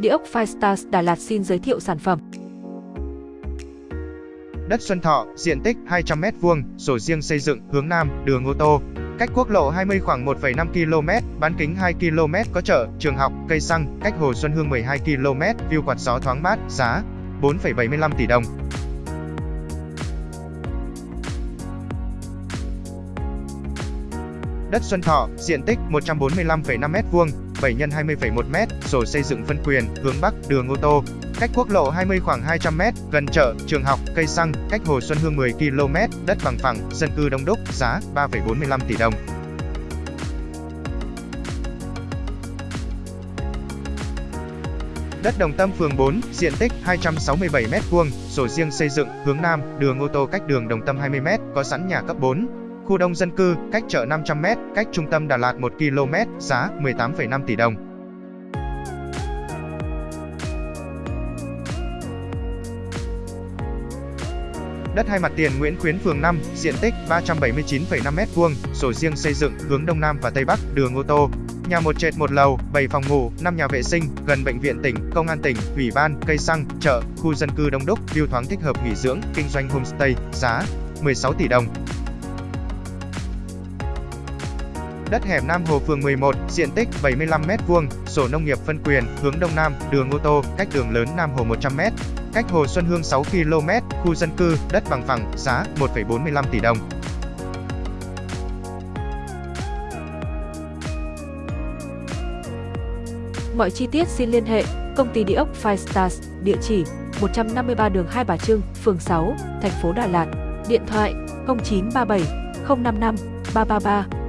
Địa ốc Firestars Đà Lạt xin giới thiệu sản phẩm. Đất Xuân Thọ, diện tích 200m2, sổ riêng xây dựng, hướng Nam, đường ô tô. Cách quốc lộ 20 khoảng 1,5 km, bán kính 2 km có chợ, trường học, cây xăng, cách Hồ Xuân Hương 12 km, view quạt gió thoáng mát, giá 4,75 tỷ đồng. Đất Xuân Thọ, diện tích 145,5m2, 7 x 20,1m, sổ xây dựng phân quyền, hướng Bắc, đường ô tô. Cách quốc lộ 20 khoảng 200m, gần chợ, trường học, cây xăng, cách Hồ Xuân Hương 10 km, đất bằng phẳng, dân cư đông đúc, giá 3,45 tỷ đồng. Đất Đồng Tâm phường 4, diện tích 267m2, sổ riêng xây dựng, hướng Nam, đường ô tô cách đường Đồng Tâm 20m, có sẵn nhà cấp 4, Khu đông dân cư, cách chợ 500m, cách trung tâm Đà Lạt 1 km, giá 18,5 tỷ đồng. Đất hai mặt tiền Nguyễn Khuyến phường 5, diện tích 379,5m2, sổ riêng xây dựng, hướng Đông Nam và Tây Bắc, đường ô tô. Nhà một trệt một lầu, 7 phòng ngủ, 5 nhà vệ sinh, gần bệnh viện tỉnh, công an tỉnh, ủy ban, cây xăng, chợ, khu dân cư đông đúc, view thoáng thích hợp nghỉ dưỡng, kinh doanh homestay, giá 16 tỷ đồng. Đất hẻm Nam Hồ phường 11, diện tích 75m2, sổ nông nghiệp phân quyền, hướng Đông Nam, đường ô tô, cách đường lớn Nam Hồ 100m, cách Hồ Xuân Hương 6 km, khu dân cư, đất bằng phẳng, giá 1,45 tỷ đồng. Mọi chi tiết xin liên hệ công ty địa ốc Five Stars, địa chỉ 153 đường Hai Bà Trưng, phường 6, thành phố Đà Lạt, điện thoại 0937 055 333